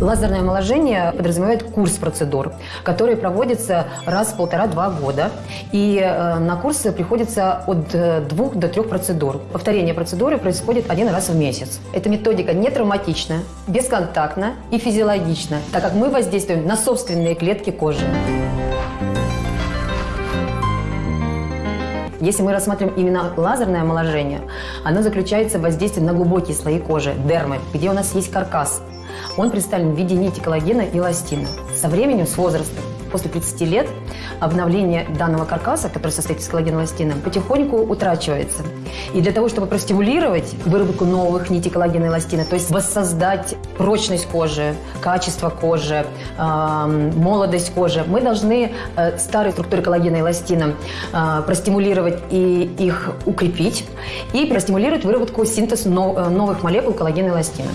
Лазерное омоложение подразумевает курс процедур, который проводится раз в полтора-два года. И э, на курсы приходится от э, двух до трех процедур. Повторение процедуры происходит один раз в месяц. Эта методика не травматична, бесконтактна и физиологична, так как мы воздействуем на собственные клетки кожи. Если мы рассмотрим именно лазерное омоложение, оно заключается в воздействии на глубокие слои кожи, дермы, где у нас есть каркас. Он представлен в виде нити коллагена и эластина. Со временем, с возрастом, после 30 лет, обновление данного каркаса, который состоит из коллагена и эластина, потихоньку утрачивается. И для того, чтобы простимулировать выработку новых нитей коллагена и эластина, то есть воссоздать прочность кожи, качество кожи, э, молодость кожи, мы должны э, старые структуры коллагена и эластина э, простимулировать и их укрепить, и простимулировать выработку синтез нов, новых молекул коллагена и эластина.